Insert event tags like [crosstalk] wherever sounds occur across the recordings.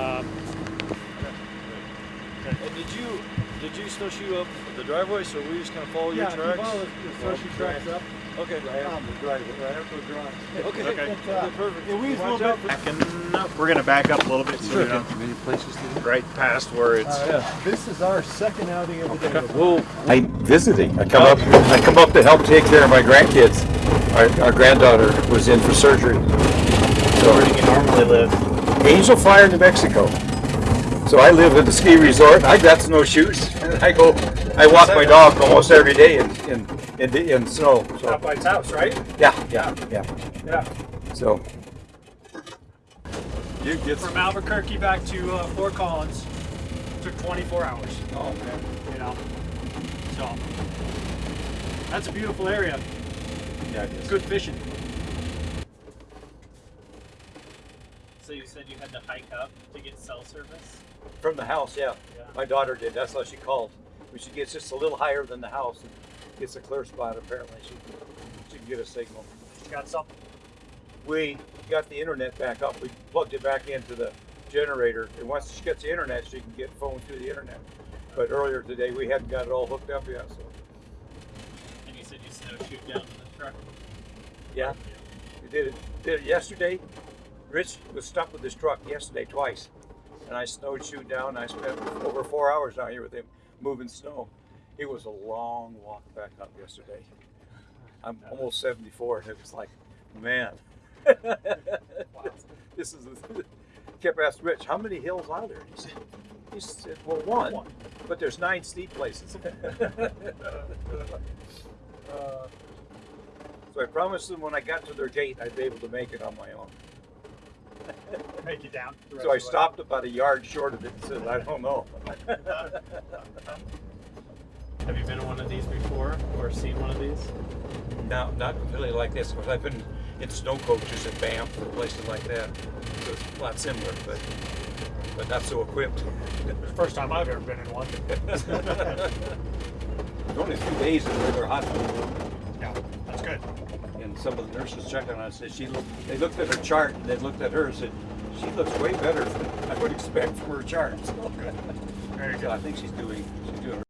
All right. Um, And did you did you snowshoe up the driveway? So we just kind of follow yeah, your tracks. Yeah, follow the, the snowshoe tracks up. Okay. Right after the driveway, right after the drive. Okay. Okay. But, uh, perfect. Yeah, we Watch a out little bit. Backing up. We're gonna back up a little bit so we don't Many places to right past where it's. yeah. This is our second outing of the day. We'll I visiting. I come up. I come up to help take care of my grandkids. Our, our granddaughter was in for surgery. So where do you normally live? Angel Fire, New Mexico. So I live at the ski resort. I got snowshoes. And [laughs] I go. I walk my dog almost every day in in in, the, in snow. Out So by its house, right? yeah, yeah, yeah. Yeah. So you get From Albuquerque back to uh, Fort Collins took 24 hours. Oh man. You know. So that's a beautiful area. Yeah, it is. Good fishing. So you said you had to hike up to get cell service? From the house, yeah. Yeah. My daughter did. That's how she called. When she gets just a little higher than the house and gets a clear spot, apparently she she can get a signal. Got something? We got the internet back up. We plugged it back into the generator, and once she gets the internet, she can get phone through the internet. But earlier today, we hadn't got it all hooked up yet. So And you said you snowshoed down to the truck? yeah, we did it. Did it yesterday. Rich was stuck with his truck yesterday twice, and I snowshoed down. I spent over four hours out here with him moving snow. It was a long walk back up yesterday. I'm almost 74, and it was like, man, [laughs] this is. A, [laughs] kept asking Rich, how many hills are there? He said, he said, well, one, but there's nine steep places. Uh, [laughs] so I promised them when I got to their gate, I'd be able to make it on my own. Make it down. So I of way. stopped about a yard short of it and said, I don't know. [laughs] Have you been in one of these before or seen one of these? No, not completely like this, because I've been in snow coaches at Banff and places like that. So it's a lot similar, but but not so equipped. First time I've ever been in one. It's [laughs] only a few days in the regular hospital, Yeah, that's good. and some of the nurses checked on her and said she looked. They looked at her chart and they looked at her and said, "She looks way better than I would expect from her chart." So, [laughs] Very so I think she's doing she's doing.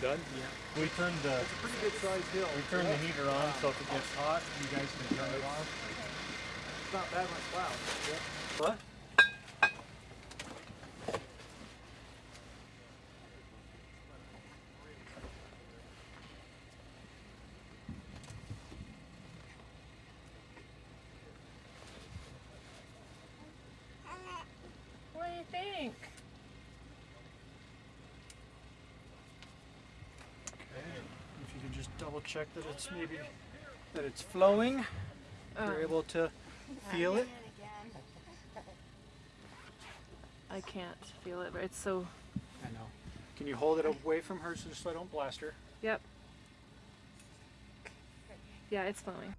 Done? Yeah. We turned the. It's a pretty good sized hill. We turned the heater on so if it gets hot, you guys can turn it off. It's not that much cloud. What? What do you think? If you can just double check that it's maybe that it's flowing, you're oh. able to feel it. I can't feel it, but it's so. I know. Can you hold it away from her so just so I don't blast her? Yep. Yeah, it's flowing.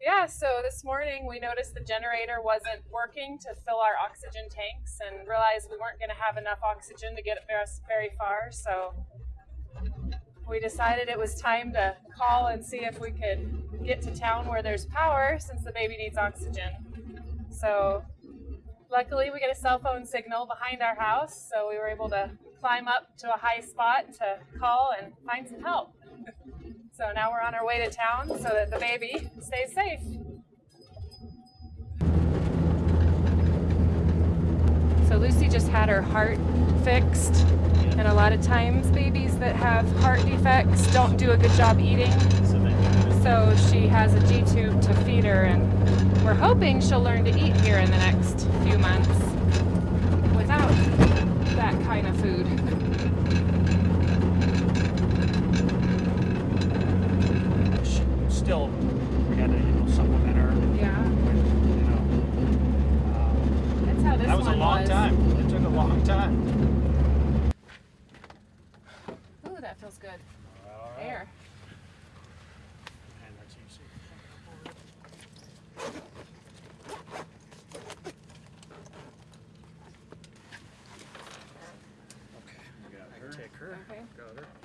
Yeah, so this morning we noticed the generator wasn't working to fill our oxygen tanks and realized we weren't going to have enough oxygen to get us very far. So we decided it was time to call and see if we could get to town where there's power since the baby needs oxygen. So luckily we get a cell phone signal behind our house, so we were able to climb up to a high spot to call and find some help. [laughs] So now we're on our way to town so that the baby stays safe. Lucy just had her heart fixed, and a lot of times babies that have heart defects don't do a good job eating. So she has a G tube to feed her, and we're hoping she'll learn to eat here in the next few months without that kind of food. [laughs] Sh- Still, we had to, you know, supplement her, Yeah, you know. Um, that's how this That was a one long was. time. It took a long time. Ooh, that feels good. All right. Air. And that's easy. Okay, we got her. Take her. Okay. Got her.